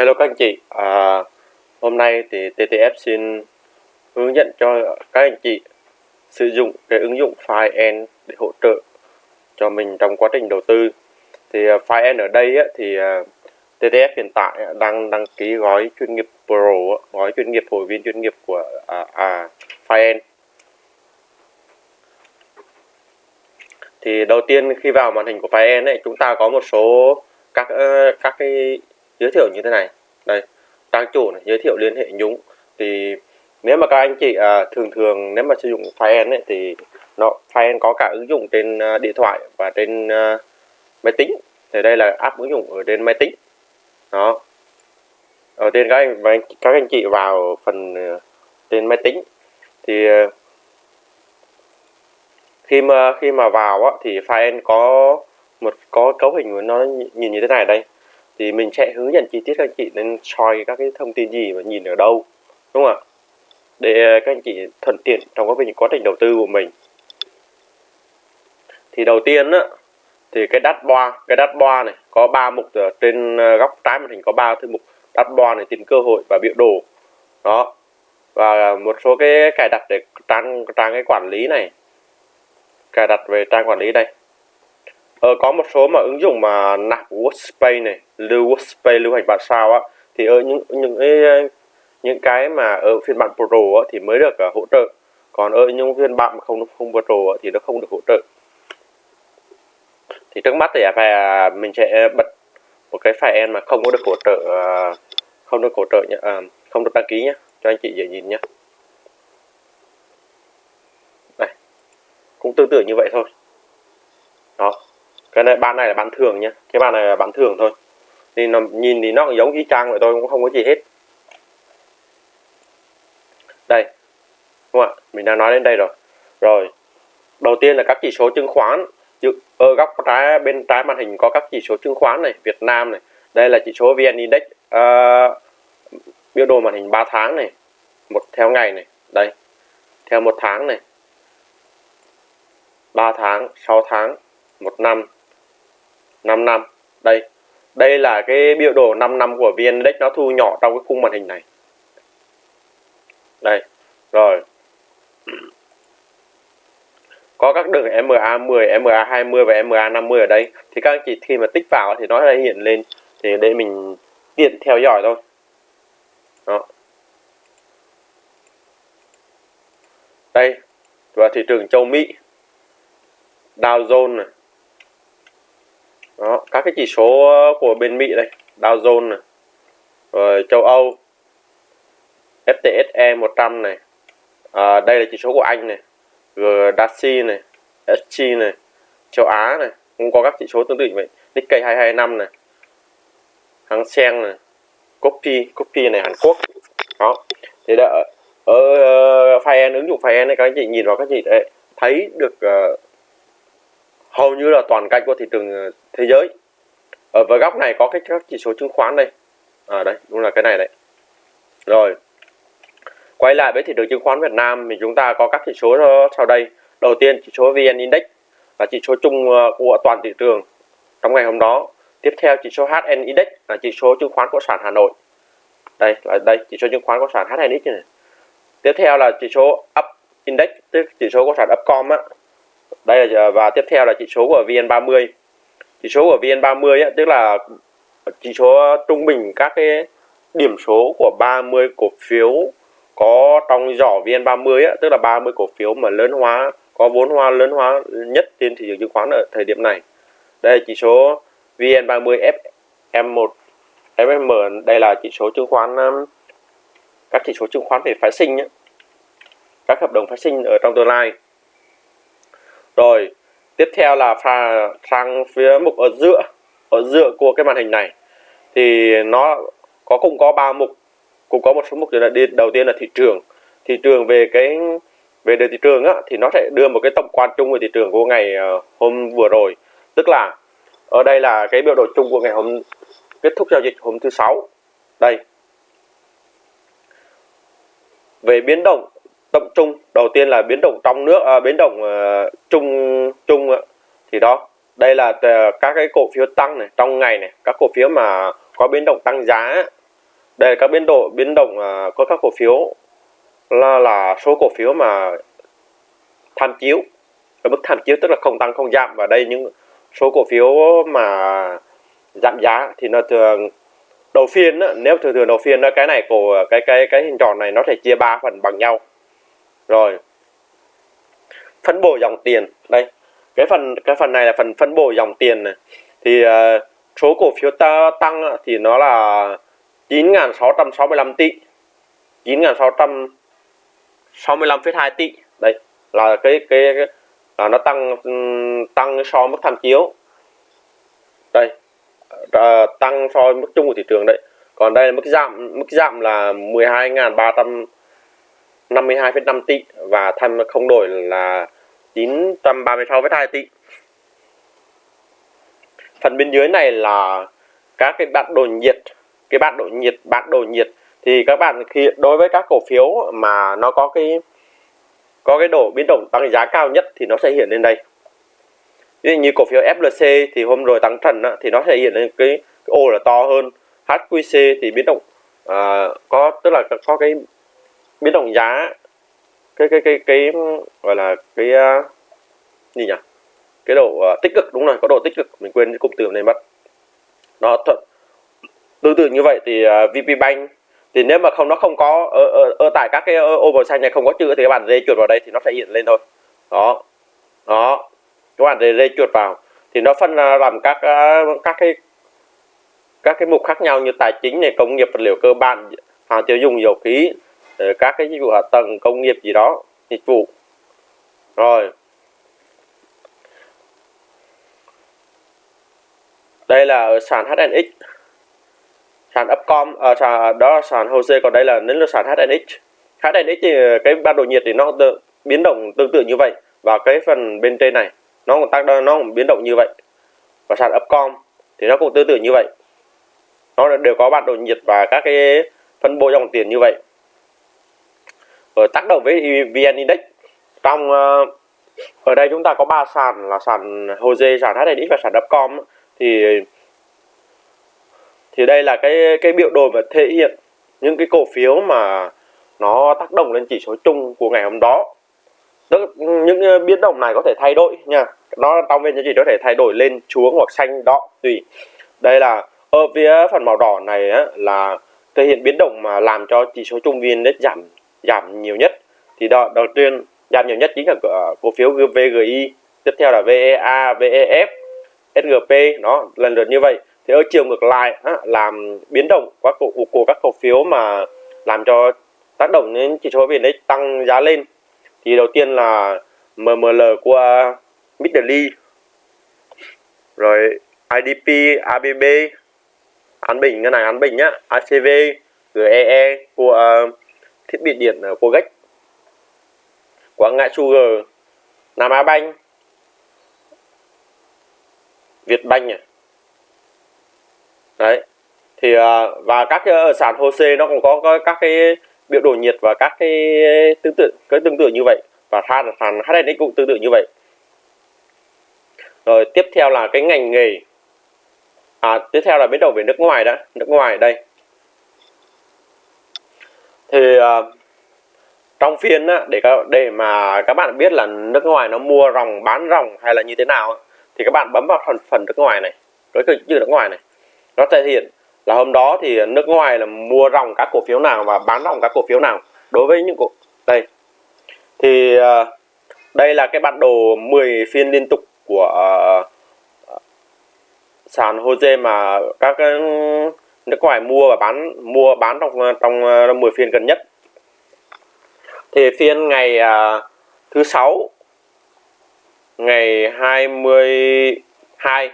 Hello các anh chị, à, hôm nay thì TTF xin hướng dẫn cho các anh chị sử dụng cái ứng dụng FireN để hỗ trợ cho mình trong quá trình đầu tư. Thì à, FireN ở đây á, thì à, TTF hiện tại đang đăng ký gói chuyên nghiệp Pro, gói chuyên nghiệp hội viên chuyên nghiệp của à, à, FireN. Thì đầu tiên khi vào màn hình của FireN ấy, chúng ta có một số các các cái giới thiệu như thế này. Đây trang chủ này giới thiệu liên hệ nhúng. Thì nếu mà các anh chị à, thường thường nếu mà sử dụng file ấy, thì nó file có cả ứng dụng trên à, điện thoại và trên à, máy tính. Thì đây là app ứng dụng ở trên máy tính. Đó. Đầu tiên các anh các anh chị vào phần à, trên máy tính. Thì à, khi mà khi mà vào á, thì file có một có cấu hình nó nhìn như thế này đây thì mình sẽ hướng dẫn chi tiết các anh chị nên soi các cái thông tin gì và nhìn ở đâu, đúng không ạ? Để các anh chị thuận tiện trong quá trình quá trình đầu tư của mình. Thì đầu tiên á, thì cái dashboard cái dashboard này, có ba mục ở trên ờ, góc trái màn hình có ba thư mục. Dashboard này, tìm cơ hội và biểu đồ. Đó. Và một số cái cài đặt để trang trang cái quản lý này. Cài đặt về trang quản lý đây ờ, có một số mà ứng dụng mà nạp workspace này lưu workspace lưu hành bản sao á thì ở những những cái những cái mà ở phiên bản pro á, thì mới được uh, hỗ trợ. Còn ở những phiên bản mà không không pro á, thì nó không được hỗ trợ. Thì trước mắt thì phải à, mình sẽ bật một cái file mà không có được hỗ trợ không được hỗ trợ nhé à, không được đăng ký nhé cho anh chị dễ nhìn nhé đây cũng tương tự như vậy thôi. Đó cái này ban này là bán thường nhé cái bàn này là bán thường thôi. Thì nó nhìn thì nó cũng giống y chang vậy thôi cũng không có gì hết. Đây. Đúng không ạ? Mình đã nói đến đây rồi. Rồi. Đầu tiên là các chỉ số chứng khoán. Ở ờ, góc trái bên trái màn hình có các chỉ số chứng khoán này Việt Nam này. Đây là chỉ số VN Index uh, biểu đồ màn hình 3 tháng này. Một theo ngày này. Đây. Theo một tháng này. 3 tháng 6 tháng một năm. 5 năm. Đây đây là cái biểu đồ 5 năm của VN Index nó thu nhỏ trong cái khung màn hình này. Đây rồi. Có các đường MA10, MA20 và MA50 ở đây. Thì các anh chị khi mà tích vào thì nó sẽ hiện lên. Thì để mình tiện theo dõi thôi. Đó. Đây và thị trường châu Mỹ. Dow Jones này đó các cái chỉ số ờ, của bên Mỹ đây Dow Jones này rồi châu Âu FTSE 100 này à, đây là chỉ số của Anh này GDAXI này SG này châu Á này cũng có các chỉ số tương tự như vậy. Nikkei 225 này Hang Seng này Copy Copy này Hàn Quốc. Đó thì đã ờ, ờ, ở, ở uh, file ứng dụng file này các anh chị nhìn vào các chị đấy, thấy được uh, hầu như là toàn cảnh của thị trường ờ, thế giới. Ờ, Ở với góc này có cái các chỉ số chứng khoán đây. À đây, đúng là cái này đấy. Rồi, quay lại với thị trường chứng khoán Việt Nam thì chúng ta có các chỉ số sau đây. Đầu tiên, chỉ số VN Index là chỉ số chung ờ, của toàn thị trường trong ngày hôm đó. Tiếp theo, chỉ số HN Index là chỉ số chứng khoán của sản Hà Nội. Đây, là đây, chỉ số chứng khoán của sản Index này. Tiếp theo là chỉ số Up Index, tức chỉ số của sản Upcom á đây là à, và tiếp theo là chỉ số của VN30 chỉ số của VN30 ấy, tức là chỉ số trung bình các cái điểm số của 30 cổ phiếu có trong giỏ VN30 ấy, tức là 30 cổ phiếu mà lớn hóa có vốn hóa lớn hóa nhất trên thị trường chứng khoán ở thời điểm này đây là chỉ số VN30 FM1 FM đây là chỉ số chứng khoán các chỉ số chứng khoán về phái sinh ấy. các hợp đồng phái sinh ở trong tương lai rồi, tiếp theo là pha sang phía mục ở giữa ở giữa của cái màn hình này. Thì nó có cũng có ba mục, cũng có một số mục là đi, đầu tiên là thị trường. Thị trường về cái, về đề thị trường á, thì nó sẽ đưa một cái tổng quan chung về thị trường của ngày ờ, hôm vừa rồi. Tức là, ở đây là cái biểu đồ chung của ngày hôm, kết thúc giao dịch hôm thứ sáu. Đây. Về biến động tập trung đầu tiên là biến động trong nước à, biến động à, uh, chung chung uh, thì đó đây là à, các cái cổ phiếu tăng này trong ngày này các cổ phiếu mà có biến động tăng giá đây là các biến độ biến động à, uh, có các cổ phiếu là là số cổ phiếu mà tham chiếu. Ở mức tham chiếu tức là không tăng không giảm. Và đây những số cổ phiếu mà giảm giá thì nó thường đầu phiên nếu thường thường đầu phiên cái này cổ cái cái cái hình tròn này nó thể chia ba phần bằng nhau rồi. Phân bổ dòng tiền. Đây cái phần cái phần này là phần phân bổ dòng tiền này. Thì uh, số cổ phiếu ta tăng thì nó là 9.665 tỷ. 9.665,2 tỷ. Đây là cái cái, cái là nó tăng tăng so với mức tham chiếu. Đây à, tăng so với mức chung của thị trường đấy còn đây là mức giảm mức giảm là 12.352,5 tỷ và tham không đổi là 936,2 tỷ. Phần bên dưới này là các cái bản đồ nhiệt cái bản đồ nhiệt bản đồ nhiệt. Thì các bạn khi đối với các cổ phiếu mà nó có cái có cái độ biến động tăng giá cao nhất thì nó sẽ hiện lên đây. Ví dụ như cổ phiếu FLC thì hôm rồi tăng trần á, thì nó sẽ hiện lên cái, cái ô là to hơn. HQC thì biến động à, có tức là có cái biến động giá cái cái cái cái gọi là cái uh, gì nhỉ? Cái độ uh, tích cực đúng rồi có độ tích cực mình quên cái cụm từ này mất. Nó thuận. Tương tự như vậy thì ờ, uh, VP Bank thì nếu mà không nó không có ở, ở, ở tại các cái oval xanh này không có chữ thì các bạn rê chuột vào đây thì nó sẽ hiện lên thôi. Đó. Đó. Các bạn rê chuột vào thì nó phân làm các các cái các cái mục khác nhau như tài chính này công nghiệp vật liệu cơ bản hàng tiêu dùng dầu khí. Ờ, các cái dịch vụ hạ tầng công nghiệp gì đó dịch vụ. Rồi. Đây là ở sàn HNX sàn Upcom à, sàn, đó là sàn HOSE còn đây là đến là sàn HNX HNX thì ờ, cái ban đồ nhiệt thì nó tự, biến động tương tự như vậy. Và cái phần bên trên này nó cũng tác nó cũng biến động như vậy. Và sàn Upcom thì nó cũng tương tự như vậy. Nó đều có bản đồ nhiệt và các cái phân bố dòng tiền như vậy. Ờ, tác động với VN Index. Trong uh, ở đây chúng ta có ba sàn là sàn HOSE, sàn HNX và sàn Upcom thì thì đây là cái cái biểu đồ mà thể hiện những cái cổ phiếu mà nó tác động lên chỉ số chung của ngày hôm đó. Tức những ờ, biến động này có thể thay đổi nha. Nó trong bên chỉ có thể thay đổi lên xuống hoặc xanh đỏ tùy. Đây là ở phía phần màu đỏ này á, là thể hiện biến động mà làm cho chỉ số trung viên index giảm giảm nhiều nhất. Thì đó đầu tiên giảm nhiều nhất chính là cổ phiếu VGI tiếp theo là VEA VEF SGP nó lần lượt như vậy. Thì ở chiều ngược lại á, làm biến động các cổ của các cổ phiếu mà làm cho tác động đến chỉ số VN tăng giá lên. Thì đầu tiên là MML của Midley rồi IDP ABB An Bình ngân hàng An Bình nhá ACV GEE của uh, thiết bị điện ờ, của Quảng Ngãi Sugar Nam Á Banh Việt Banh à? Đấy thì ờ, và các cái ở sàn HOSE nó cũng có, có các cái biểu đồ nhiệt và các cái tương tự cái tương tự như vậy. Và sàn sàn HNX cũng tương tự như vậy. Rồi tiếp theo là cái ngành nghề. À, tiếp theo là biến đổi về nước ngoài đã nước ngoài đây thì uh, trong phiên á, để để mà các bạn biết là nước ngoài nó mua ròng bán ròng hay là như thế nào thì các bạn bấm vào phần phần nước ngoài này đối với chữ nước ngoài này. Nó thể hiện là hôm đó thì nước ngoài là mua ròng các cổ phiếu nào và bán ròng các cổ phiếu nào đối với những cổ đây. Thì uh, đây là cái bản đồ 10 phiên liên tục của ờ, uh, sàn Jose mà các uh, nước ngoài mua và bán mua bán trong trong ờ, 10 phiên gần nhất. Thì phiên ngày uh, thứ sáu ngày 22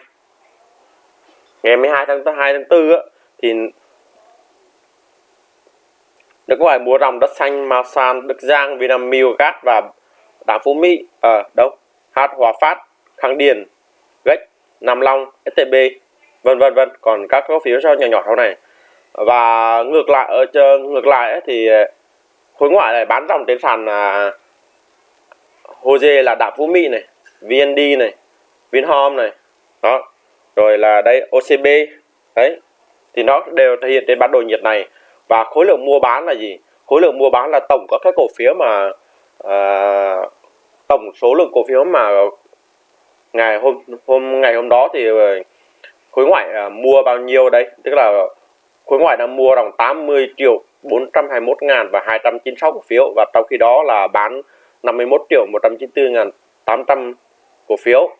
ngày 12 tháng 2 tháng 4 á, thì nước ngoài mua dòng đất xanh Masan, Đức Giang, Vinamilk, Gas và Đảng Phú Mỹ ở à, đâu? Hát Hòa Phát, Khang Điền, Gách, Nam Long, STB vân vân vân. Còn các cổ phiếu sau nhỏ nhỏ sau này. Và ngược lại ở chờ ngược lại ấy, thì ờ, khối ngoại này bán dòng trên sàn là dê là Đạp Phú Mỹ này VND này Vinhome này. Đó. Rồi là đây OCB đấy. Thì nó đều thể hiện trên bản đồ nhiệt này. Và khối lượng mua bán là gì? Khối lượng mua bán là tổng các cái cổ phiếu mà uh, tổng số lượng cổ phiếu mà ngày hôm hôm ngày hôm đó thì khối ngoại uh, mua bao nhiêu đây? Tức là khối ngoại đang mua đồng 80 triệu 421 ngàn và 296 cổ phiếu. Và trong khi đó là bán 51 triệu 194 ngàn 800 cổ phiếu.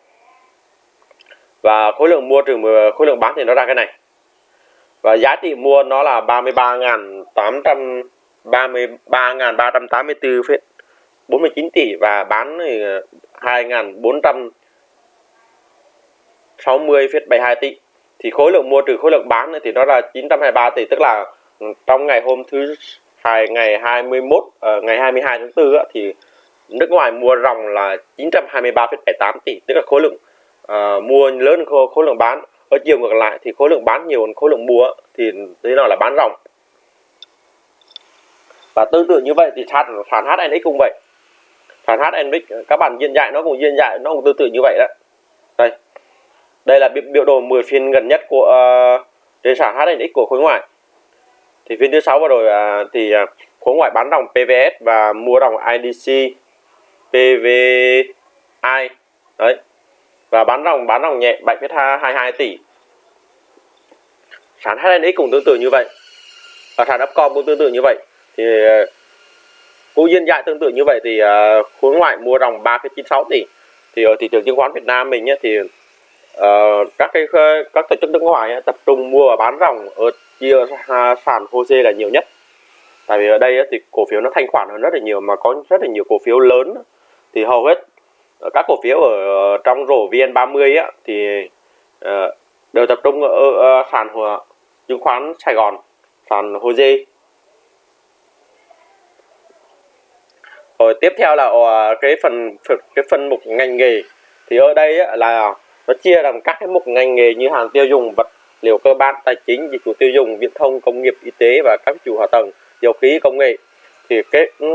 Và khối lượng mua trừ khối lượng bán thì nó ra cái này. Và giá trị mua nó là 33.800 33.384,49 tỷ. Và bán 2.460,72 à, tỷ thì khối lượng mua trừ khối lượng bán thì nó là 923 tỷ tức là ừ, trong ngày hôm thứ hai ngày 21 uh, ờ, ngày 22 tháng 4 thì nước ngoài mua ròng là 923,78 tỷ tức là khối lượng uh, mua lớn hơn khối lượng bán. Ở chiều ngược lại thì khối lượng bán nhiều hơn khối lượng mua thì thế nào là bán ròng. Và tương tự như vậy thì sản sản HNX cũng vậy. Sản HNX các bạn diễn dạy nó cũng diễn dạy nó cũng tương tự như vậy đó. Đây đây là biểu đồ 10 phiên gần nhất của uh, trên sản HNX của khối ngoại. Thì phiên thứ sáu vừa rồi uh, thì uh, khối ngoại bán đồng PVS và mua đồng IDC PVI đấy. Và bán đồng bán đồng nhẹ 7,22 tỷ. Sản HNX cũng tương tự như vậy. Và sản Upcom cũng tương tự như vậy. Thì ờ, cũng duyên dại tương tự như vậy thì uh, khối ngoại mua ròng 3,96 tỷ. Thì ở thị trường chứng khoán Việt Nam mình nhé, thì uh, các cái các tổ chức nước ngoài ấy, tập trung mua và bán ròng ở chia sàn HOSE là nhiều nhất. Tại vì ở đây ấy, thì cổ phiếu nó thanh khoản hơn rất là nhiều mà có rất là nhiều cổ phiếu lớn. Thì hầu hết ờ, các cổ phiếu ở ờ, trong rổ VN30 ấy, thì uh, đều tập trung ở, ở sàn chứng khoán Sài Gòn sàn HOSE rồi tiếp theo là cái phần cái phần mục ngành nghề. Thì ở đây là nó chia làm các cái mục ngành nghề như hàng tiêu dùng vật liệu cơ bản tài chính dịch vụ tiêu dùng viễn thông công nghiệp y tế và các chủ hạ tầng dầu khí công nghệ. Thì cái ừ,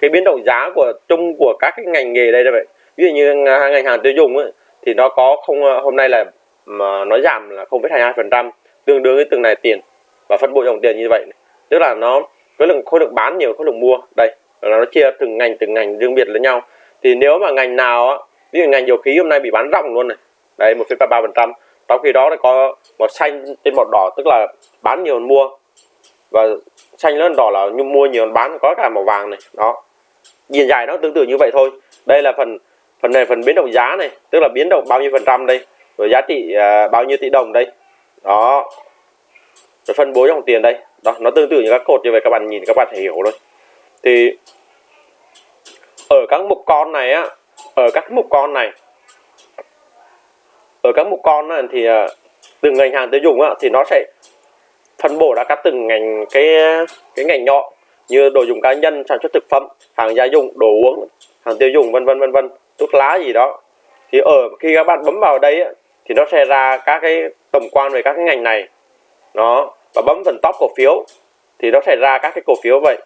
cái biến động giá của chung của các cái ngành nghề đây là vậy. Ví dụ như ngành hàng tiêu dùng ấy, thì nó có không ờ, hôm nay là mà nó giảm là 0,22 phần trăm tương đương với từng này tiền và phân bổ dòng tiền như vậy. Tức là nó khối lượng khối lượng bán nhiều khối lượng mua. Đây là nó chia từng ngành từng ngành riêng biệt lẫn nhau. Thì nếu mà ngành nào á ví dụ ngành dầu khí hôm nay bị bán ròng luôn này đây một ba phần trăm. Trong khi đó nó có màu xanh trên màu đỏ tức là bán nhiều hơn mua. Và xanh lớn đỏ là như mua nhiều hơn bán có cả màu vàng này. Đó. Nhìn dài nó tương tự như vậy thôi. Đây là phần phần này phần biến động giá này tức là biến động bao nhiêu phần trăm đây? Rồi giá trị uh, bao nhiêu tỷ đồng đây? Đó. Rồi phân bố dòng tiền đây. Đó nó tương tự như các cột như vậy các bạn nhìn các bạn thể hiểu thôi. Thì ở các mục con này á ở các mục con này ở các mục con này thì à, từng ngành hàng tiêu dùng thì nó sẽ phân bổ ra các từng ngành, cái cái ngành nhỏ như đồ dùng cá nhân, sản xuất thực phẩm, hàng gia dụng, đồ uống, hàng tiêu dùng, vân vân vân vân, thuốc lá gì đó. Thì ở, khi các bạn bấm vào đây thì nó sẽ ra các cái tổng quan về các cái ngành này. Nó và bấm phần top cổ phiếu, thì nó sẽ ra các cái cổ phiếu vậy.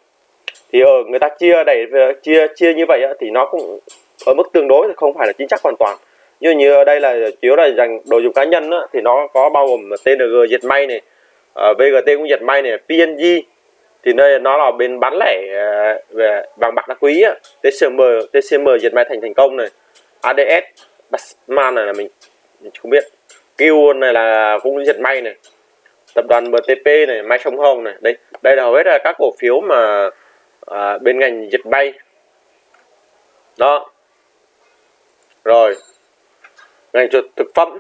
Thì ở, người ta chia đẩy, chia chia như vậy thì nó cũng ở mức tương đối thì không phải là chính xác hoàn toàn như như ở đây là chiếu là dành đồ dùng cá nhân á, thì nó có bao gồm TNG dệt may này ờ, uh, VGT cũng dệt may này PNG thì đây nó là bên bán lẻ uh, về vàng bạc đá quý á, TCM TCM dệt may thành thành công này ADS Basman này là mình, mình không biết. Q này là cũng dệt may này tập đoàn MTP này may sông hồng này. Đây đây là hầu hết là các cổ phiếu mà à, bên ngành dịch bay đó. Rồi ngành thực phẩm.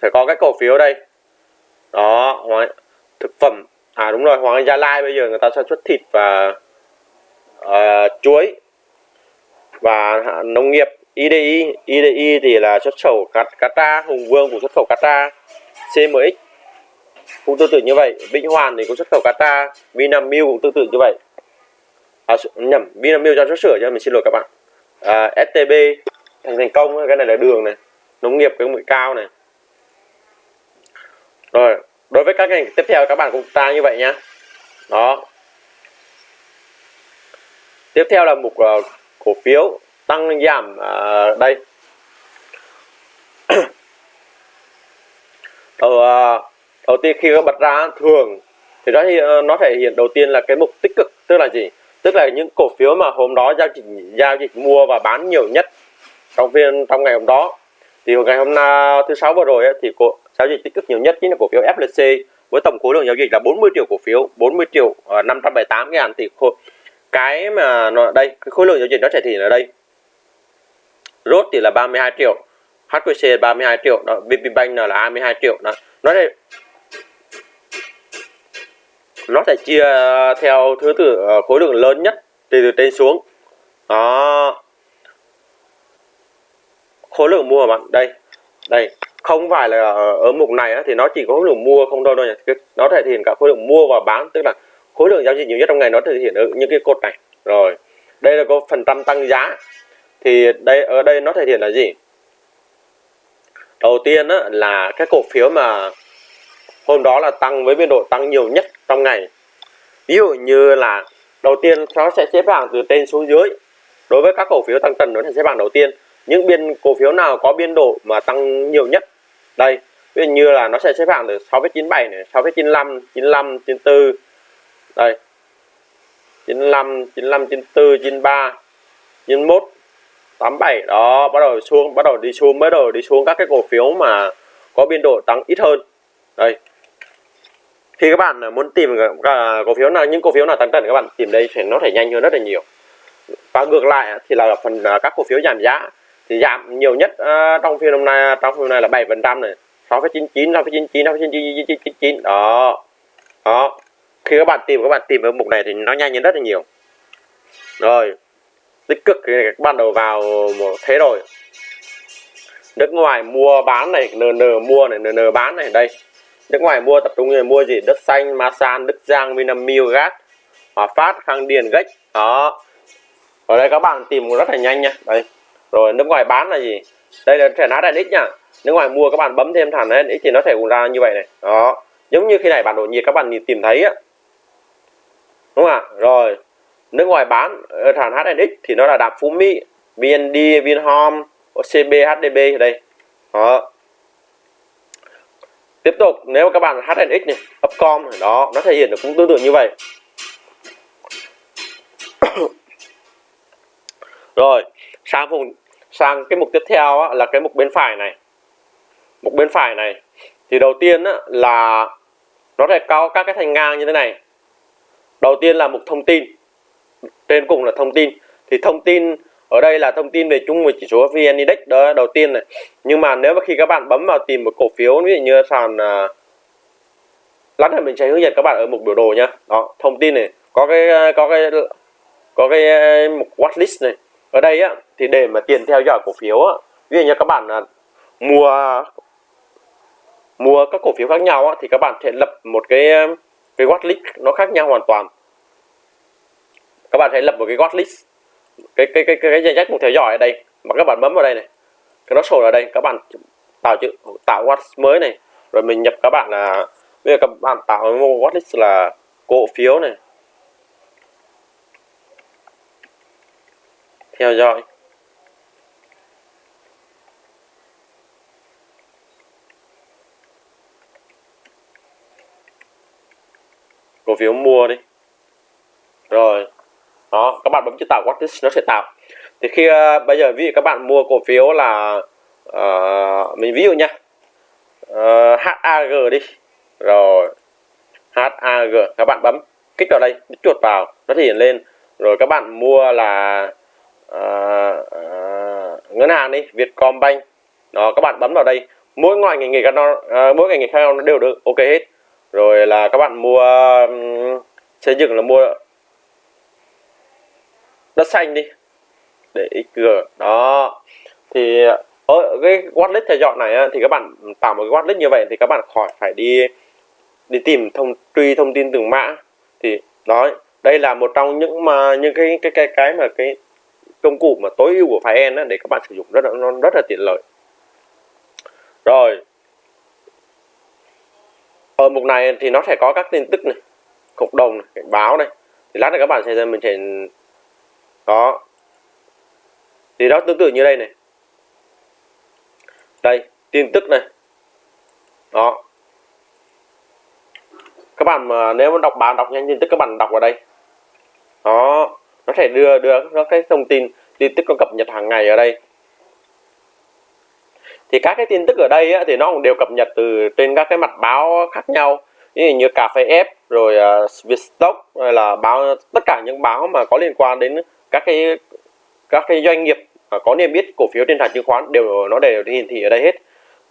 Phải có cái cổ phiếu đây. Đó thực phẩm. À đúng rồi Hoàng Anh Gia Lai bây giờ người ta sản xuất thịt và uh, chuối. Và nông nghiệp IDI IDI thì là xuất khẩu cát Qatar Hùng Vương cũng xuất khẩu Qatar CMX cũng tương tự như vậy. Vĩnh Hoàn thì cũng xuất khẩu Qatar Vinamilk cũng tương tự như vậy. À, nhầm Vinamilk cho xuất sửa cho mình xin lỗi các bạn. À, STB thành thành công cái này là đường này nông nghiệp công nghệ cao này. Rồi đối với các ngành tiếp theo các bạn cũng ta như vậy nhá. Đó. Tiếp theo là mục uh, cổ phiếu tăng giảm uh, đây. Đầu uh, đầu tiên khi các bật ra thường thì đó thì nó thể hiện đầu tiên là cái mục tích cực tức là gì? Tức là những cổ phiếu mà hôm đó giao dịch giao dịch mua và bán nhiều nhất trong phiên trong ngày hôm đó thì ngày hôm nay thứ sáu vừa rồi ấy, thì cổ giao dịch tích cực nhiều nhất chính là cổ phiếu FLC với tổng khối lượng giao dịch là 40 triệu cổ phiếu 40 triệu uh, 578 ngàn tỷ khối. Cái mà nó đây cái khối lượng giao dịch nó thể hiện ở đây. Rốt thì là 32 triệu HQC 32 triệu đó VP Bank là 22 triệu đó. Nó đây nó sẽ chia theo thứ tự ờ, khối lượng lớn nhất từ từ trên xuống. Đó khối lượng mua bạn. Đây đây không phải là ở mục này thì nó chỉ có khối lượng mua không đâu đâu nhỉ nó thể hiện cả khối lượng mua và bán tức là khối lượng giao dịch nhiều nhất trong ngày nó thể hiện ở những cái cột này. Rồi đây là có phần trăm tăng giá. Thì đây ở đây nó thể hiện là gì? Đầu tiên á, là cái cổ phiếu mà hôm đó là tăng với biên độ tăng nhiều nhất trong ngày. Ví dụ như là đầu tiên nó sẽ xếp hạng từ trên xuống dưới. Đối với các cổ phiếu tăng trần nó sẽ xếp hạng đầu tiên những biên cổ phiếu nào có biên độ mà tăng nhiều nhất? Đây ví dụ như là nó sẽ xếp hạng từ 6,97 này 6,95 95 94 đây 95 95 94 93 91 87 đó bắt đầu xuống bắt đầu đi xuống bắt đầu đi xuống các cái cổ phiếu mà có biên độ tăng ít hơn. Đây. Khi các bạn muốn tìm cổ phiếu nào những cổ phiếu nào tăng trần các bạn tìm đây thì nó thể nhanh hơn rất là nhiều. Và ngược lại thì là phần các cổ phiếu giảm giá thì giảm nhiều nhất uh, trong phiên hôm nay trong phiên hôm nay là 7 phần trăm này 6,99 6,99 6,99 đó đó. Khi các bạn tìm các bạn tìm ở mục này thì nó nhanh hơn rất là nhiều. Rồi tích cực thì các bạn đầu vào một thế rồi. Nước ngoài mua bán này nn mua này nn bán này đây. Nước ngoài mua tập trung người mua gì? Đất xanh masan đức giang vinamilk gas hòa phát khang điền gách đó. Ở đây các bạn tìm rất là nhanh nha. Đây rồi, nước ngoài bán là gì? Đây là thẻ nát HNX nha. Nước ngoài mua, các bạn bấm thêm thằng HNX thì nó sẽ ra như vậy này. Đó. Giống như khi này bản đồ nhiệt, các bạn nhìn tìm thấy á. Đúng không ạ? Rồi, nước ngoài bán ờ, thẳng HNX thì nó là đạp Phú Mỹ VND Vinhome CB HDB đây. Đó. Tiếp tục, nếu các bạn HNX này, Upcom đó, nó thể hiện được cũng tương tự như vậy. Rồi sang vùng sang cái mục tiếp theo á, là cái mục bên phải này. Mục bên phải này thì đầu tiên á, là nó sẽ có các cái thành ngang như thế này. Đầu tiên là mục thông tin. Trên cùng là thông tin. Thì thông tin ở đây là thông tin về chung về chỉ số VN Index đó đầu tiên này. Nhưng mà nếu mà khi các bạn bấm vào tìm một cổ phiếu ví dụ như sàn uh, lát nữa mình sẽ hướng dẫn các bạn ở mục biểu đồ nhá. Đó thông tin này. Có cái có cái có cái à, mục watchlist này. Ở đây á thì để mà tiền theo dõi cổ phiếu á ví dụ như các bạn là mua mua các cổ phiếu khác nhau á, thì các bạn sẽ lập một cái à, cái watchlist nó khác nhau hoàn toàn. Các bạn hãy lập một cái watchlist cái cái cái cái danh sách mục theo dõi ở đây mà các bạn bấm vào đây này cái nó sổ ở đây các bạn tạo chữ tạo watch mới này rồi mình nhập các bạn là bây giờ các bạn tạo một watchlist là cổ phiếu này. Theo dõi. Cổ phiếu mua đi. Rồi. Đó các bạn bấm chữ tạo watchlist nó sẽ tạo. Thì khi uh, bây giờ ví dụ các bạn mua cổ phiếu là uh, mình ví dụ nha. Ờ, uh, HAG đi. Rồi. HAG các bạn bấm kích vào đây chuột vào nó thể hiện lên. Rồi các bạn mua là uh, uh, ngân hàng đi Vietcombank. Đó các bạn bấm vào đây. Mỗi ngành ngành nghề các nó uh, mỗi ngành nghề khác nó đều được ok hết rồi là các bạn mua xây dựng là mua đất xanh đi, để xg đó. Thì ở cái wallet theo dõi này thì các bạn tạo một cái wallet như vậy thì các bạn khỏi phải đi đi tìm thông, truy thông tin từng mã. Thì, nói, đây là một trong những mà, những cái cái cái cái mà cái công cụ mà tối ưu của File để các bạn sử dụng rất là, nó rất là tiện lợi. Rồi ở mục này thì nó sẽ có các tin tức này cộng đồng này, cảnh báo này. Thì lát nữa các bạn sẽ mình sẽ có thì đó tương tự như đây này. Đây tin tức này. Đó. Các bạn mà nếu mà đọc báo đọc nhanh tin tức các bạn đọc vào đây. Đó. Nó sẽ đưa đưa các cái thông tin tin tức có cập nhật hàng ngày ở đây thì các cái tin tức ở đây á, thì nó cũng đều cập nhật từ trên các cái mặt báo khác nhau. Như, như cà phê F rồi uh, Vietstock hay là báo tất cả những báo mà có liên quan đến các cái các cái doanh nghiệp có niêm yết cổ phiếu trên sàn chứng khoán đều nó đều hiển thị ở đây hết.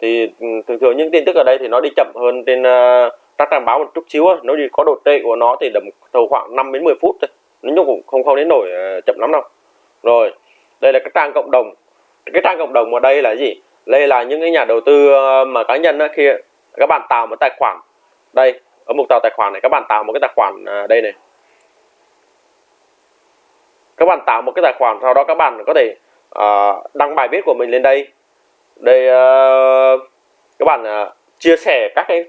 Thì ừ, thường thường những tin tức ở đây thì nó đi chậm hơn trên uh, các trang báo một chút xíu nó đi có độ trễ của nó thì tầm tầm khoảng 5 đến 10 phút thôi. Nó cũng không không đến nổi uh, chậm lắm đâu. Rồi đây là cái trang cộng đồng. Cái trang cộng đồng ở đây là gì? Đây là những cái nhà đầu tư ờ, mà cá nhân đó, khi các bạn tạo một tài khoản. Đây ở mục tạo tài khoản này các bạn tạo một cái tài khoản à, đây này. Các bạn tạo một cái tài khoản sau đó các bạn có thể uh, đăng bài viết của mình lên đây. Đây uh, các bạn uh, chia sẻ các cái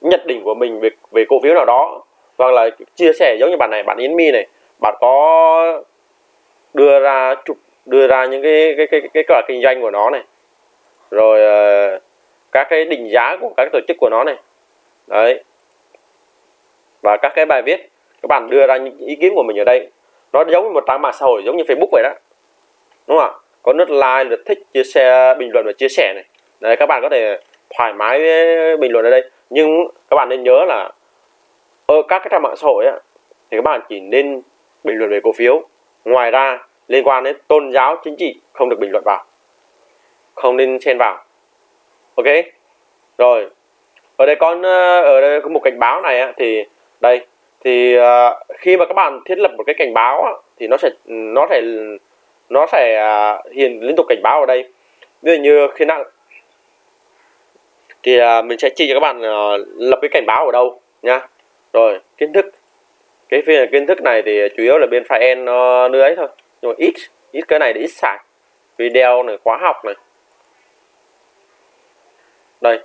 nhận định của mình về về cổ phiếu nào đó hoặc là chia sẻ giống như bạn này bạn Yến Mi này. Bạn có đưa ra chụp đưa ra những cái cái cái cái kết kinh doanh của nó này rồi uh, các cái định giá của các tổ chức của nó này. Đấy. Và các cái bài viết các bạn đưa ra những ý kiến của mình ở đây. Nó giống như một trang mạng xã hội giống như Facebook vậy đó. Đúng không ạ? Có nút like lượt thích chia sẻ bình luận và chia sẻ này. Đấy các bạn có thể thoải mái bình luận ở đây. Nhưng các bạn nên nhớ là ở các cái trang mạng xã hội á, thì các bạn chỉ nên bình luận về cổ phiếu. Ngoài ra liên quan đến tôn giáo chính trị không được bình luận vào không nên xen vào. Ok? Rồi. Ở đây con ờ, ở đây có một cảnh báo này á, thì đây thì uh, khi mà các bạn thiết lập một cái cảnh báo á, thì nó sẽ nó sẽ nó sẽ uh, hiện liên tục cảnh báo ở đây. Ví dụ như khi nào thì uh, mình sẽ chỉ cho các bạn uh, lập cái cảnh báo ở đâu nha rồi kiến thức. Cái phiên kiến thức này thì chủ yếu là bên file nó uh, ấy thôi. Nhưng mà ít ít cái này để ít xài. Video này khóa học này đây.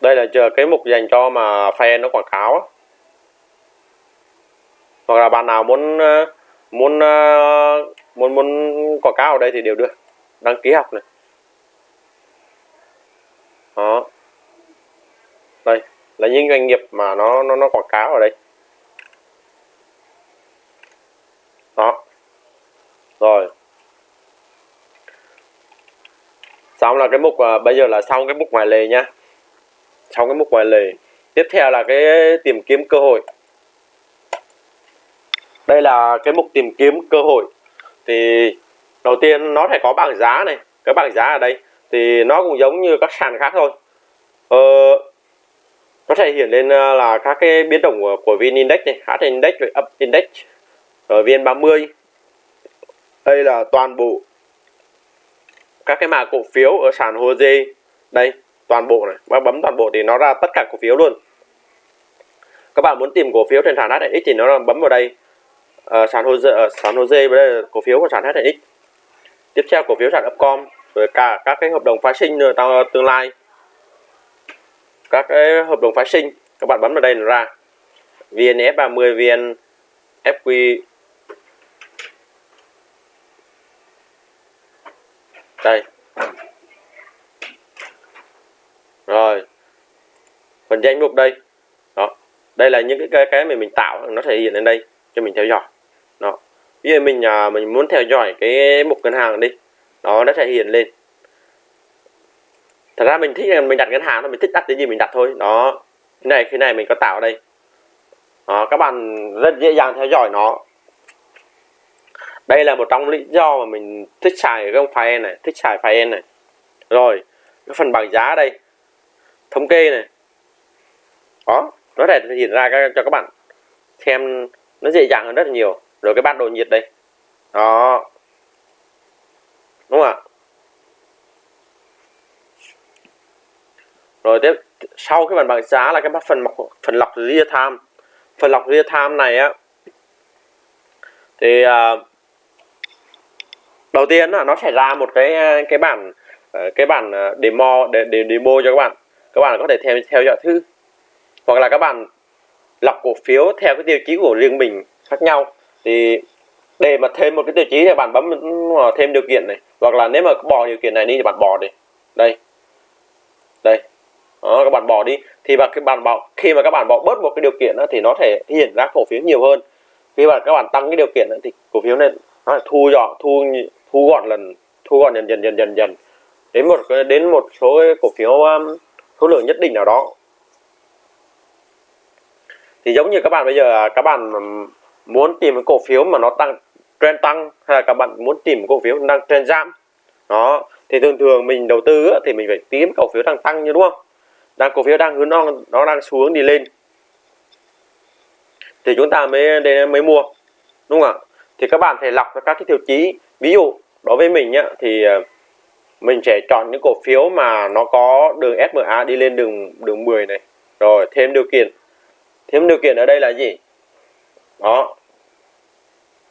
Đây là chờ cái mục dành cho mà fan nó quảng cáo á. hoặc là bạn nào muốn ờ, muốn ờ, muốn muốn quảng cáo ở đây thì đều được. Đăng ký học này. Đó. Đây, là những doanh nghiệp mà nó nó nó quảng cáo ở đây. Đó. Rồi. Xong là cái mục uh, bây giờ là xong cái mục ngoài lề nhá xong cái mục ngoài lề tiếp theo là cái tìm kiếm cơ hội. Đây là cái mục tìm kiếm cơ hội. Thì đầu tiên nó phải có bảng giá này. Cái bảng giá ở đây thì nó cũng giống như các sàn khác thôi. Ờ, nó sẽ hiện lên à, là các cái biến động của, của VN Index này HN Index rồi Up Index ở VN30 đây là toàn bộ các cái mã cổ phiếu ở sàn HOSE đây toàn bộ này bác bấm toàn bộ thì nó ra tất cả cổ phiếu luôn. Các bạn muốn tìm cổ phiếu trên sàn HNX thì nó bấm vào đây. Uh, sàn HOSE uh, ờ, sàn HOSE với đây là cổ phiếu của sàn HNX tiếp theo cổ phiếu sàn Upcom rồi cả các cái hợp đồng phái sinh tương lai. Các cái hợp đồng phái sinh các bạn bấm vào đây là ra. VNF30 VN FQ đây. Rồi. Phần danh mục đây. Đó. Đây là những cái cái mà mình tạo nó thể hiện lên đây cho mình theo dõi. Đó. Bây giờ mình à, mình muốn theo dõi cái mục ngân hàng đi đó nó thể hiện lên. Thật ra mình thích mình đặt ngân hàng thôi mình thích đặt cái gì mình đặt thôi. Đó. Cái này cái này mình có tạo đây. Đó, các bạn rất dễ dàng theo dõi nó đây là một trong lý do mà mình thích xài cái ông file này thích xài file này. Rồi cái phần bảng giá đây thống kê này. Đó nó để hiện ra cho các bạn xem nó dễ dàng hơn rất là nhiều. Rồi cái bản đồ nhiệt đây. Đó. Đúng không ạ? Rồi tiếp sau cái phần bảng giá là cái phần phần lọc real time. Phần lọc real time này á thì uh, đầu tiên là nó sẽ ra một cái cái bản ờ, cái bản ờ, demo để, để demo cho các bạn. Các bạn có thể theo theo dõi thư hoặc là các bạn lọc cổ phiếu theo cái tiêu chí của riêng mình khác nhau. Thì để mà thêm một cái tiêu chí thì bạn bấm thêm điều kiện này. Hoặc là nếu mà bỏ điều kiện này đi thì bạn bỏ đi. Đây. Đây. Đó, các bạn bỏ đi. Thì mà cái bạn bỏ khi mà các bạn bỏ bớt một cái điều kiện đó, thì nó thể hiện ra cổ phiếu nhiều hơn. Khi mà các bạn tăng cái điều kiện đó, thì cổ phiếu này nó thu dọn thu thu gọn lần thu gọn dần dần dần dần dần. Đến một đến một số cái cổ phiếu um, số lượng nhất định nào đó. Thì giống như các bạn bây giờ à, các bạn um, muốn tìm cái cổ phiếu mà nó tăng trend tăng hay là các bạn muốn tìm cổ phiếu đang trend giảm. Đó thì thường thường mình đầu tư thì mình phải tìm cổ phiếu đang tăng như đúng không? Đang cổ phiếu đang hướng nó nó đang xuống đi lên. Thì chúng ta mới mới mua đúng không ạ? Thì các bạn phải lọc các cái tiêu chí ví dụ đối với mình nhá thì ờ, mình sẽ chọn những cổ phiếu mà nó có đường SMA đi lên đường đường 10 này. Rồi thêm điều kiện. Thêm điều kiện ở đây là gì? Đó.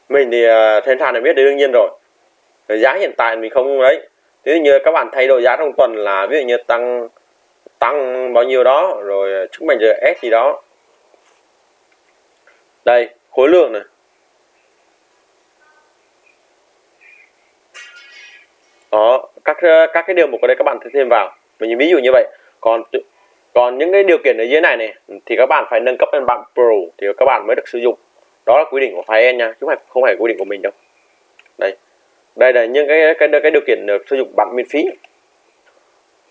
Mình thì uh, sàn này biết đương nhiên rồi. Giá hiện tại mình không đấy ví dụ như các bạn thay đổi giá trong tuần là ví dụ như tăng tăng bao nhiêu đó rồi ờ, chúng mình giờ S gì đó. Đây khối lượng này. Đó các ờ, các cái điều mục ở đây các bạn thêm vào. Mình ví dụ như vậy còn còn những cái điều kiện ở dưới này này thì các bạn phải nâng cấp lên bạn Pro thì các bạn mới được sử dụng. Đó là quy định của file nha chứ không phải không phải quy định của mình đâu. Đây. Đây là những cái cái cái điều kiện được sử dụng bạn miễn phí.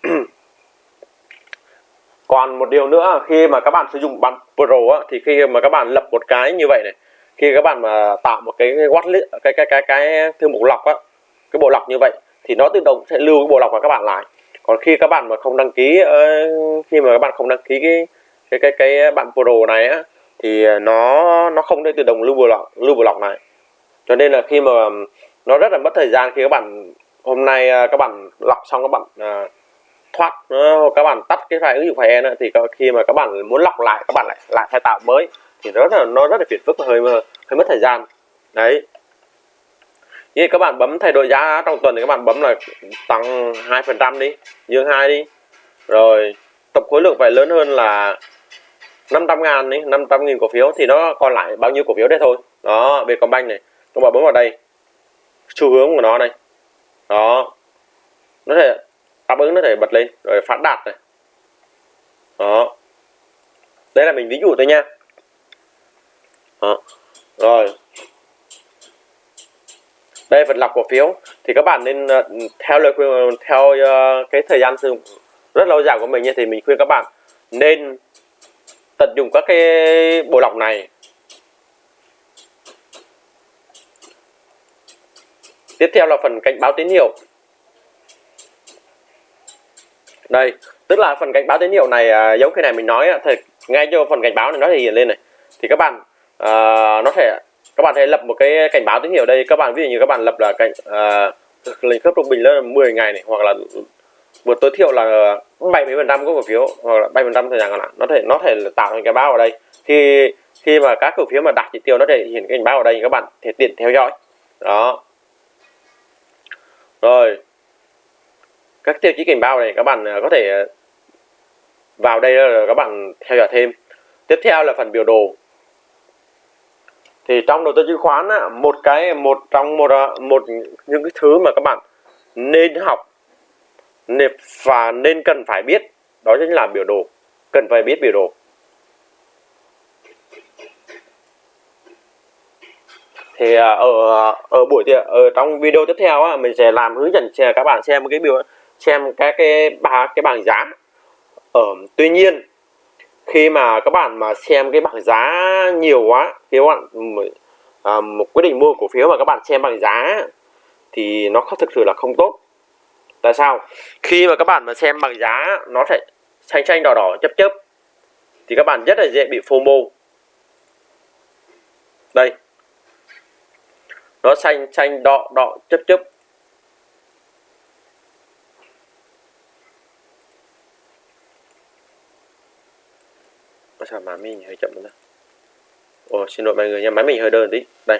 Còn một điều nữa khi mà các bạn sử dụng bạn Pro á, thì khi mà các bạn lập một cái như vậy này khi các bạn mà tạo một cái watch cái cái cái cái thư mục lọc á cái bộ lọc như vậy thì nó tự động sẽ lưu cái bộ lọc của các bạn lại. Còn khi các bạn mà không đăng ký ờ, khi mà các bạn không đăng ký cái cái cái cái bạn Pro này á thì nó nó không thể tự động lưu bộ lọc lưu bộ lọc này cho nên là khi mà nó rất là mất thời gian khi các bạn hôm nay ờ, các bạn lọc xong các bạn uh, thoát các bạn tắt cái file ứng dụng file nữa thì khi mà các bạn muốn lọc lại các bạn lại lại phải tạo mới thì rất là nó rất là phiền phức và hơi hơi mất thời gian. Đấy như các bạn bấm thay đổi giá trong tuần thì các bạn bấm là tăng hai phần trăm đi, dương hai đi. Rồi tập khối lượng phải lớn hơn là 500 ngàn đi 500 nghìn cổ phiếu thì nó còn lại bao nhiêu cổ phiếu đấy thôi. Đó, Vietcombank này, các bạn bấm vào đây. Xu hướng của nó này đó. Nó thể đáp ứng, nó thể bật lên, rồi phát đạt này. Đó. Đây là mình ví dụ thôi nha. Đó. rồi đây phần lọc cổ phiếu. Thì các bạn nên ờ, theo lời khuyên theo ờ, cái thời gian sử dụng rất lâu dài của mình thì mình khuyên các bạn nên tận dụng các cái bộ lọc này. Tiếp theo là phần cảnh báo tín hiệu. Đây tức là phần cảnh báo tín hiệu này à, giống cái này mình nói thì ngay cho phần cảnh báo này nó thể hiện lên này. Thì các bạn uh, nó sẽ các bạn hãy lập một cái cảnh báo tín hiệu đây. Các bạn ví dụ như các bạn lập là cảnh uh, lệnh khớp trung bình là 10 ngày này hoặc là vượt tối thiểu là 70 phần trăm của cổ phiếu hoặc là 70 phần trăm thời gian còn lại. Nó thể nó thể tạo thành cái báo ở đây. Khi khi mà các cổ phiếu mà đạt chỉ tiêu nó thể hiện cái cảnh báo ở đây các bạn thể tiện theo dõi. Đó. Rồi. Các tiêu chí cảnh báo này các bạn à, có thể à, vào đây là các bạn theo dõi thêm. Tiếp theo là phần biểu đồ thì trong đầu tư chứng khoán á, một cái một trong một ờ, một những cái thứ mà các bạn nên học và nên cần phải biết đó chính là biểu đồ cần phải biết biểu đồ. Thì ờ, ở ờ, ở buổi ở trong video tiếp theo á, mình sẽ làm hướng dẫn cho các bạn xem cái biểu xem các cái ba cái bảng giá. Ở tuy nhiên khi mà các bạn mà xem cái bảng giá nhiều quá khi các bạn à, một quyết định mua cổ phiếu mà các bạn xem bảng giá thì nó không thực sự là không tốt. Tại sao? Khi mà các bạn mà xem bảng giá nó sẽ xanh xanh đỏ đỏ chấp chấp thì các bạn rất là dễ bị FOMO đây. Nó xanh xanh đỏ đỏ chấp chấp sao máy mình hơi chậm nữa ồ xin lỗi mọi người nha máy mình hơi đơn tí. Đây.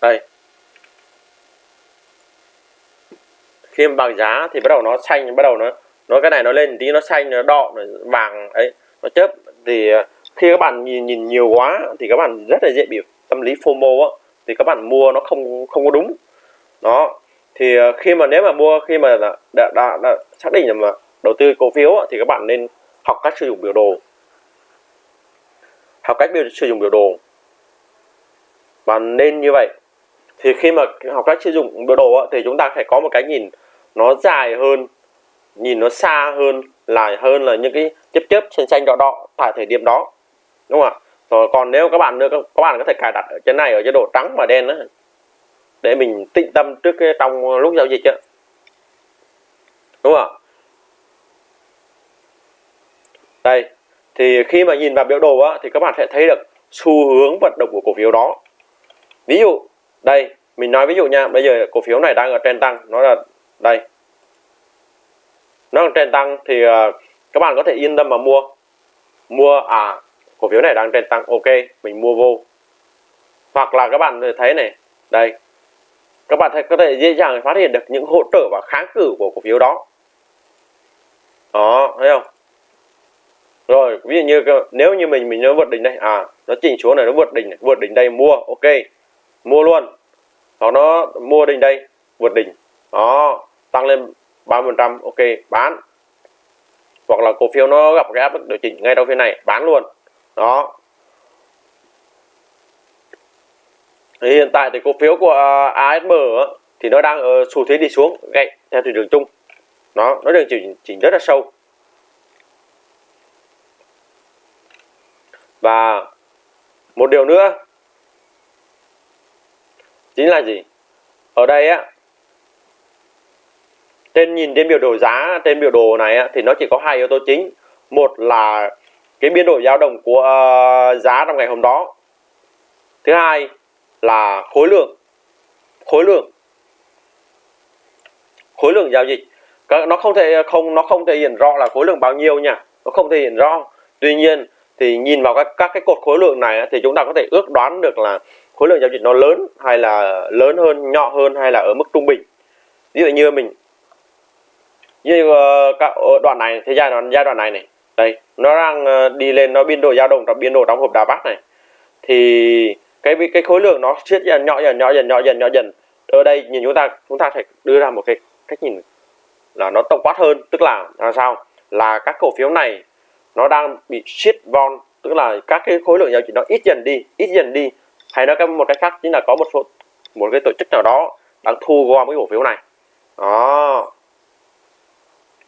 Đây. Khi mà bằng giá thì bắt đầu nó xanh bắt đầu nó nó cái này nó lên tí nó xanh nó đỏ nó vàng ấy nó chớp. Thì ờ, khi các bạn nhìn nhìn nhiều quá thì các bạn rất là dễ bị tâm lý FOMO á. Thì các bạn mua nó không không có đúng. Đó. Thì ờ, khi mà nếu mà mua khi mà đã, đã, đã, đã xác định là mà đầu tư cổ phiếu thì các bạn nên học cách sử dụng biểu đồ học cách sử dụng biểu đồ. Và nên như vậy. Thì khi mà học cách sử dụng biểu đồ thì chúng ta phải có một cái nhìn nó dài hơn, nhìn nó xa hơn là hơn là những cái chớp chớp xanh xanh đỏ đỏ tại thời điểm đó. Đúng không ạ? Rồi còn nếu các bạn nữa, các bạn có thể cài đặt ở trên này, ở chế độ trắng và đen đó để mình tĩnh tâm trước cái trong lúc giao dịch đó. đúng không ạ? Đây thì khi mà nhìn vào biểu đồ á, thì các bạn sẽ thấy được xu hướng vận động của cổ phiếu đó. Ví dụ đây mình nói ví dụ nha bây giờ cổ phiếu này đang ở trên tăng nó là đây. Nó đang trên tăng thì uh, các bạn có thể yên tâm mà mua. Mua à cổ phiếu này đang trên tăng ok mình mua vô. Hoặc là các bạn thấy này đây. Các bạn có thể dễ dàng phát hiện được những hỗ trợ và kháng cự của cổ phiếu đó. Đó thấy không? Rồi ví dụ như nếu như mình mình nó vượt đỉnh đây à nó chỉnh xuống này nó vượt đỉnh này, vượt đỉnh đây mua ok mua luôn. Hoặc nó mua đỉnh đây vượt đỉnh đó tăng lên 30% ok bán. Hoặc là cổ phiếu nó gặp cái áp lực điều chỉnh ngay trong phiên này bán luôn đó. Thì hiện tại thì cổ phiếu của à, ASM thì nó đang ở xu thế đi xuống gãy theo thị trường chung nó nó đang chỉnh chỉnh rất là sâu. Và một điều nữa chính là gì? Ở đây á trên nhìn trên biểu đồ giá trên biểu đồ này á, thì nó chỉ có hai yếu tố chính. Một là cái biên độ dao động của uh, giá trong ngày hôm đó. Thứ hai là khối lượng khối lượng khối lượng giao dịch. Nó không thể không nó không thể hiện rõ là khối lượng bao nhiêu nha. Nó không thể hiện rõ. Tuy nhiên thì nhìn vào các các cái cột khối lượng này thì chúng ta có thể ước đoán được là khối lượng giao dịch nó lớn hay là lớn hơn, nhỏ hơn hay là ở mức trung bình. Ví dụ như mình, như ờ, các đoạn này thì giai đoạn giai đoạn này này, đây, nó đang ờ, đi lên, nó biên độ dao động trong biên độ trong hộp đá bát này. Thì cái cái khối lượng nó siết dần, nhỏ dần nhỏ dần nhỏ dần nhỏ dần. Ở đây nhìn chúng ta chúng ta phải đưa ra một cái cách nhìn là nó tổng quát hơn, tức là là sao? Là các cổ phiếu này nó đang bị shit von tức là các cái khối lượng giao dịch nó ít dần đi ít dần đi. Hay nói một cách khác chính là có một số một cái tổ chức nào đó đang thu gom cái cổ phiếu này. Đó.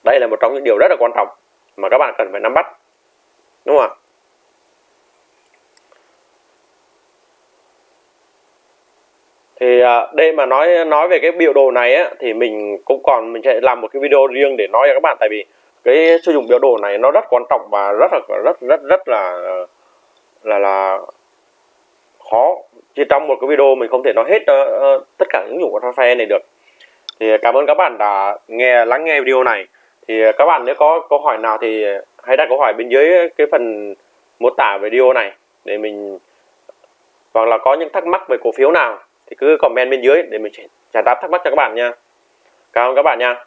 Đây là một trong những điều rất là quan trọng mà các bạn cần phải nắm bắt. Đúng không ạ? Thì à, đây mà nói nói về cái biểu đồ này á, thì mình cũng còn mình sẽ làm một cái video riêng để nói cho các bạn. Tại vì cái sử dụng biểu đồ này nó rất quan trọng và rất là rất rất rất là là là khó. Chỉ trong một cái video mình không thể nói hết uh, tất cả những dụng của Traffair này được. Thì cảm ơn các bạn đã nghe lắng nghe video này. Thì các bạn nếu có câu hỏi nào thì hãy đặt câu hỏi bên dưới cái phần mô tả video này để mình hoặc là có những thắc mắc về cổ phiếu nào thì cứ comment bên dưới để mình trả đáp thắc mắc cho các bạn nha. Cảm ơn các bạn nha.